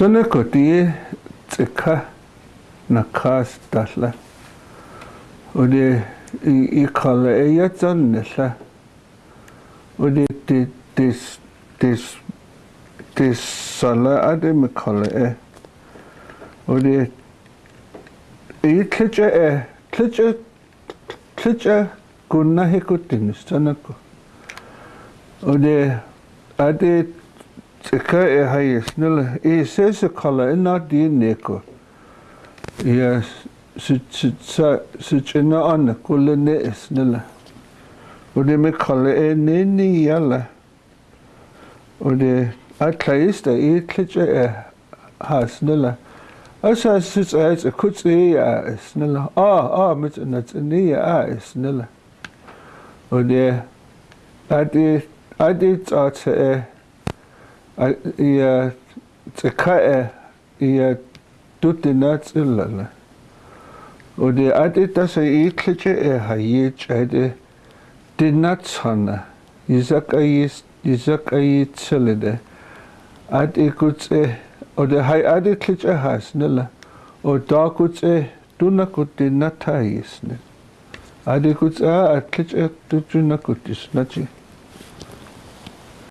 Сонекоти цэка накас талла. Оде и кала эятсан нэла. Оде ти тис тис тис сала аде ме кала э. Оде и тлэчэ э тлэчэ тлэчэ гунна хекутин сонеко. Оде аде klitja er klitja klitja kunna hekutin se går. Og det er det tsika er se snelle. I ses kalder er not det neko. Ja, sitjena anna kulle ne snilla. Og det med e er nini jalla. Og det er klaista i klitja er har snilla. Og så synes jeg, at kutsi er snilla. Ah, ah, med en at ni er snilla. Og det at det er det at i øh, ja, øh, det kan er ja. Og det er det, der så ikke er hayit, er det dinatsana. Isak ayis, isak ayit selede. At ikutse, og det har er det klitje hasnella. Og da kutse, du na kutti na tayisne. At ikutse, at klitje, du na kutti snachi.